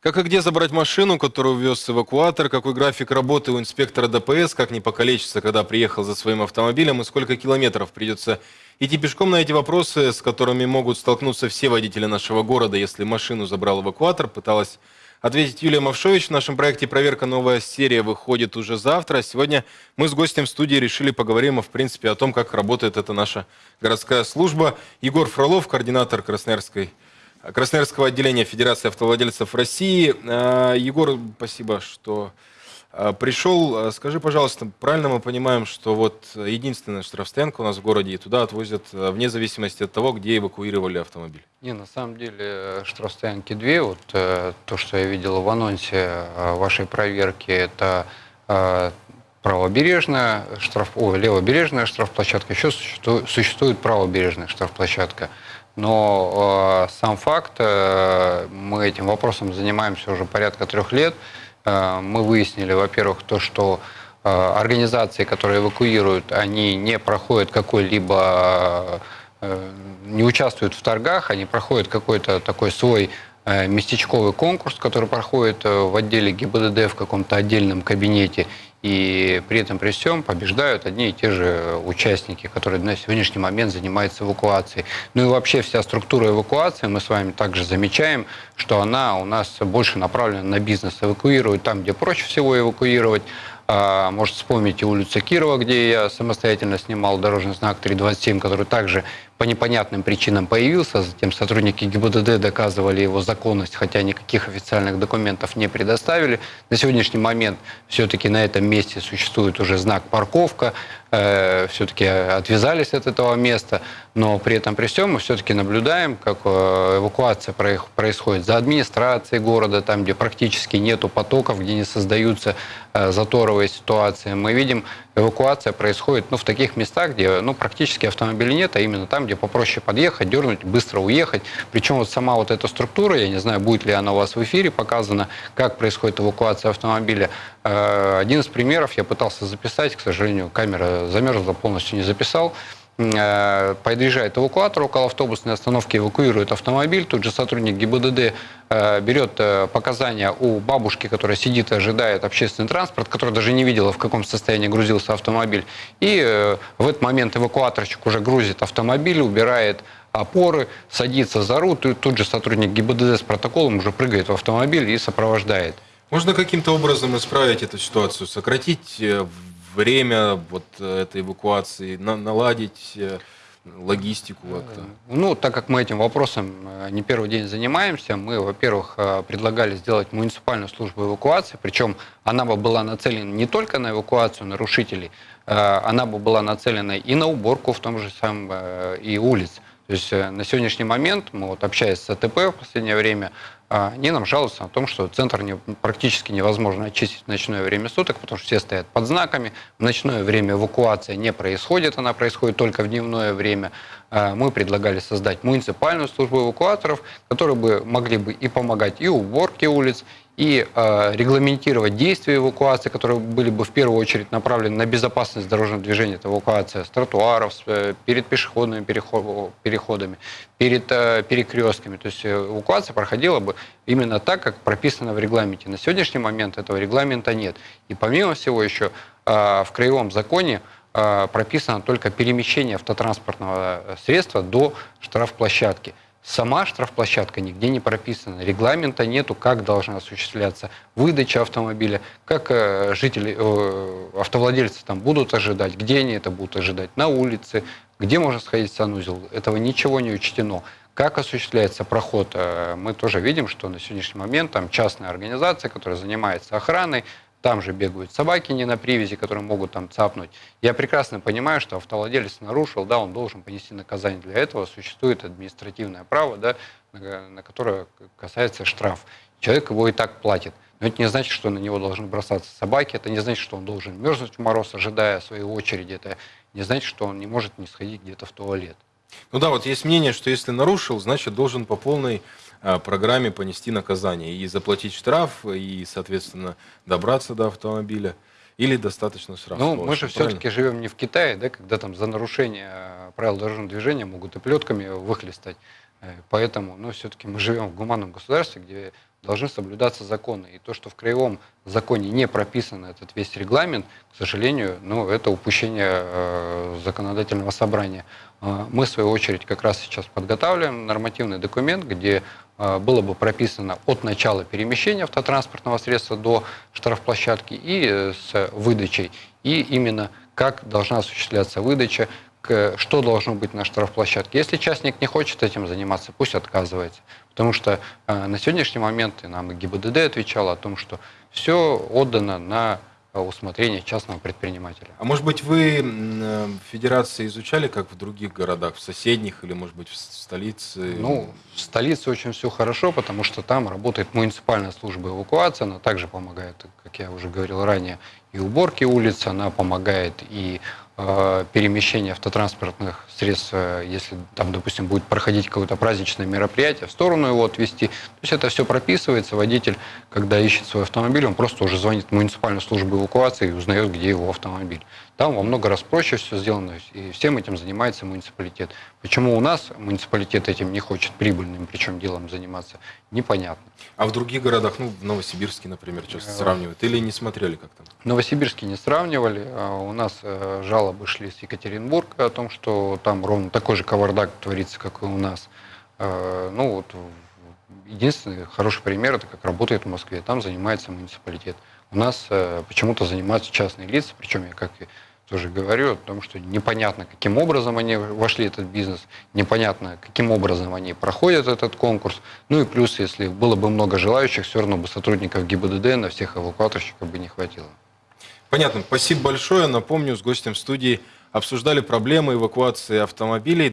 Как и где забрать машину, которую вез эвакуатор, какой график работы у инспектора ДПС, как не покалечиться, когда приехал за своим автомобилем, и сколько километров придется идти пешком на эти вопросы, с которыми могут столкнуться все водители нашего города, если машину забрал эвакуатор, пыталась ответить Юлия Мавшович. В нашем проекте «Проверка. Новая серия» выходит уже завтра. Сегодня мы с гостем в студии решили поговорим, в принципе, о том, как работает эта наша городская служба. Егор Фролов, координатор Красноярской Красноярского отделения Федерации автовладельцев России. А, Егор, спасибо, что а, пришел. А, скажи, пожалуйста, правильно мы понимаем, что вот единственная штрафстоянка у нас в городе, и туда отвозят вне зависимости от того, где эвакуировали автомобиль? Не, на самом деле штрафстоянки две. Вот э, то, что я видел в анонсе вашей проверки, это правобережная штраф, о, левобережная штрафплощадка, еще существует правобережная штрафплощадка. Но э, сам факт, э, мы этим вопросом занимаемся уже порядка трех лет. Э, мы выяснили, во-первых, то, что э, организации, которые эвакуируют, они не проходят какой-либо, э, не участвуют в торгах, они проходят какой-то такой свой местечковый конкурс, который проходит э, в отделе ГИБДД в каком-то отдельном кабинете. И при этом при всем побеждают одни и те же участники, которые на сегодняшний момент занимаются эвакуацией. Ну и вообще вся структура эвакуации, мы с вами также замечаем, что она у нас больше направлена на бизнес. Эвакуируют там, где проще всего эвакуировать, а, может вспомнить и улицу Кирова, где я самостоятельно снимал дорожный знак 327, который также по непонятным причинам появился. Затем сотрудники ГИБДД доказывали его законность, хотя никаких официальных документов не предоставили. На сегодняшний момент все-таки на этом месте существует уже знак «парковка». Э, все-таки отвязались от этого места. Но при этом при всем мы все-таки наблюдаем, как э, эвакуация происходит за администрацией города, там, где практически нету потоков, где не создаются э, заторовые ситуации. Мы видим, эвакуация происходит ну, в таких местах, где ну, практически автомобилей нет, а именно там, где попроще подъехать, дернуть, быстро уехать. Причем вот сама вот эта структура, я не знаю, будет ли она у вас в эфире показана, как происходит эвакуация автомобиля. Э, один из примеров я пытался записать, к сожалению, камера замерзла, полностью не записал. Э, подъезжает эвакуатор около автобусной остановки, эвакуирует автомобиль. Тут же сотрудник ГИБДД э, берет э, показания у бабушки, которая сидит и ожидает общественный транспорт, которая даже не видела, в каком состоянии грузился автомобиль. И в этот момент эвакуаторщик уже грузит автомобиль, убирает опоры, садится за руль, тут же сотрудник ГИБДД с протоколом уже прыгает в автомобиль и сопровождает. Можно каким-то образом исправить эту ситуацию, сократить время вот э, этой эвакуации, на, наладить э, логистику как-то? Ну, так как мы этим вопросом э, не первый день занимаемся, мы, во-первых, предлагали сделать муниципальную службу эвакуации, причем она бы была нацелена не только на эвакуацию нарушителей, она бы была нацелена и на уборку в том же самом и улиц. То есть на сегодняшний момент мы вот общаясь с АТП в последнее время, они нам жалуются о том, что центр не, практически невозможно очистить в ночное время суток, потому что все стоят под знаками. В ночное время эвакуация не происходит, она происходит только в дневное время. А мы предлагали создать муниципальную службу эвакуаторов, которые бы могли бы и помогать и уборке улиц, и э, регламентировать действия эвакуации, которые были бы в первую очередь направлены на безопасность дорожного движения. Это эвакуация с тротуаров, с, э, перед пешеходными переход, переходами, перед э, перекрестками. То есть эвакуация проходила бы именно так, как прописано в регламенте. На сегодняшний момент этого регламента нет. И помимо всего еще э, в краевом законе э, прописано только перемещение автотранспортного средства до штрафплощадки. Сама штрафплощадка нигде не прописана, регламента нету, как должна осуществляться выдача автомобиля, как э, жители, э, автовладельцы там будут ожидать, где они это будут ожидать, на улице, где можно сходить в санузел. Этого ничего не учтено. Как осуществляется проход, э, мы тоже видим, что на сегодняшний момент там частная организация, которая занимается охраной, там же бегают собаки не на привязи, которые могут там цапнуть. Я прекрасно понимаю, что автовладелец нарушил, да, он должен понести наказание. Для этого существует административное право, да, на, на которое касается штраф. Человек его и так платит. Но это не значит, что на него должны бросаться собаки, это не значит, что он должен мерзнуть в мороз, ожидая своей очереди, это не значит, что он не может не сходить где-то в туалет. Ну да, вот есть мнение, что если нарушил, значит должен по полной программе понести наказание и заплатить штраф, и, соответственно, добраться до автомобиля. Или достаточно штрафа? Ну, мы же все-таки живем не в Китае, да, когда там за нарушение а, правил дорожного движения могут и плетками выхлестать. Э, поэтому, ну, все-таки мы живем в гуманном государстве, где должны соблюдаться законы. И то, что в краевом законе не прописан этот весь регламент, к сожалению, ну, это упущение э, законодательного собрания. Э, Мы, в свою очередь, как раз сейчас подготавливаем нормативный документ, где э, было бы прописано от начала перемещения автотранспортного средства до штрафплощадки и э, с выдачей, и именно как должна осуществляться выдача, что должно быть на штрафплощадке. Если частник не хочет этим заниматься, пусть отказывается. Потому что э, на сегодняшний момент и нам и ГИБДД отвечало о том, что все отдано на э, усмотрение частного предпринимателя. А может быть, вы э, в федерации изучали, как в других городах, в соседних или, может быть, в столице? Ну, в столице очень все хорошо, потому что там работает муниципальная служба эвакуации, она также помогает, как я уже говорил ранее, и уборке улиц, она помогает и перемещение автотранспортных средств, э, если там, допустим, будет проходить какое-то праздничное мероприятие, в сторону его отвезти. То есть это все прописывается, водитель, когда ищет свой автомобиль, он просто уже звонит в муниципальную службу эвакуации и узнает, где его автомобиль. Там во много раз проще все сделано, и всем этим занимается муниципалитет. Почему у нас муниципалитет этим не хочет прибыльным, причем делом заниматься, непонятно. А в других городах, ну, в Новосибирске, например, часто Э, сравнивают? Или не смотрели как там? В Новосибирске не сравнивали. а У нас э, жалобы шли с Екатеринбурга о том, что там ровно такой же кавардак творится, как и у нас. Э, Ну вот единственный хороший пример это как работает в Москве. Там занимается муниципалитет. У нас почему-то занимаются частные лица, причем я как и тоже говорю о том, что непонятно, каким образом они вошли в этот бизнес, непонятно, каким образом они проходят этот конкурс. Ну и плюс, если было бы много желающих, все равно бы сотрудников ГИБДД на всех эвакуаторщиков бы не хватило. Понятно. Спасибо большое. Напомню, с гостем студии обсуждали проблемы эвакуации автомобилей.